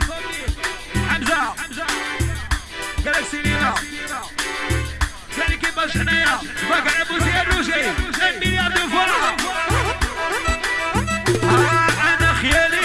صبيت حمزه جالكسي لينا ذلك باش حنايا باك على الروجي المليار دو فرحه أنا خيالي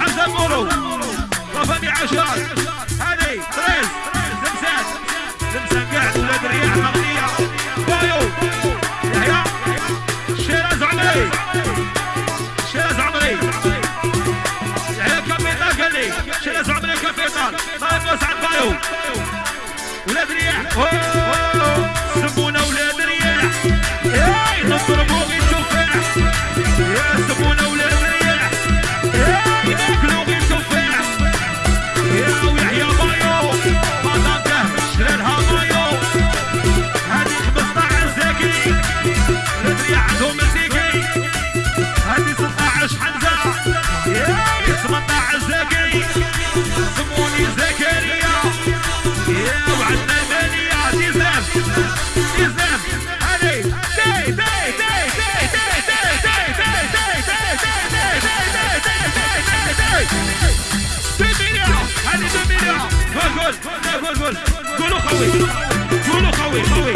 حمزه بولو رفمي عشار هذه تريز لمسان لمسان قاعد ولاد الرياح مغنيه بايو يحيى شيراز عمري شيراز عمري يحيى كابيتال قال لي شيراز عمري كابيتال طيب وسعد بايو ولاد الرياح خوي قولوا خوي خوي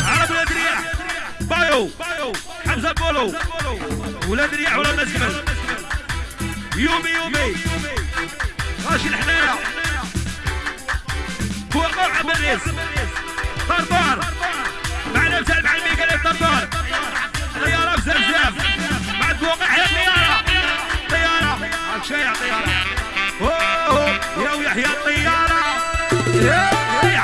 عرب ولاد الرياح بايو. حمزة بولو. ولاد الرياح ولا كمل يومي يومي. ماشي الحنايا. هو قرع بريس طرطار معنا مثال مع الميكا طرطار طيارة بزرزاف بعد فوق احيا طيارة. طيارة. هاك شايع طيارة. أوه. يا ويحيى الطيارة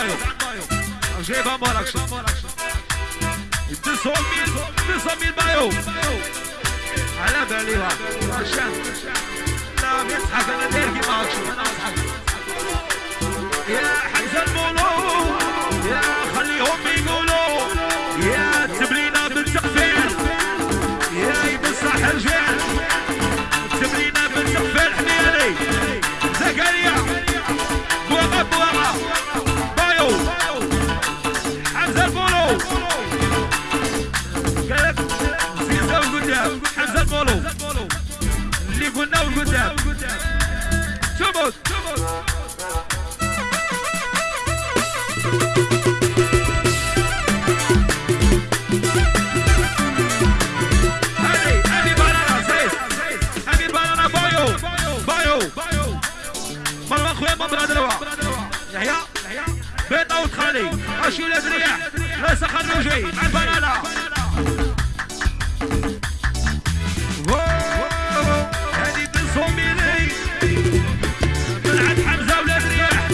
mają. Grzewa Morak. Ty są mi, ty są mi mają. Ale byliła. Tam. اوت خالي اشي ولاد رياح راس خرجي مع بن صوميلي طلعت حمزه ولاد رياح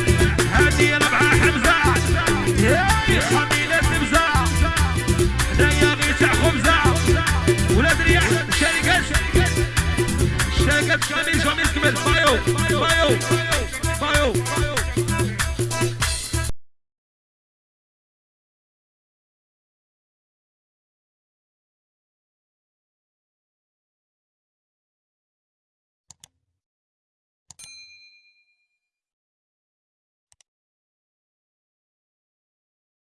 هذه ربعه حمزه يا حميله تبزه هدايا غير تاع خبزه ولاد رياح الشركات الشركات كامل شامل كمل بايو بايو بايو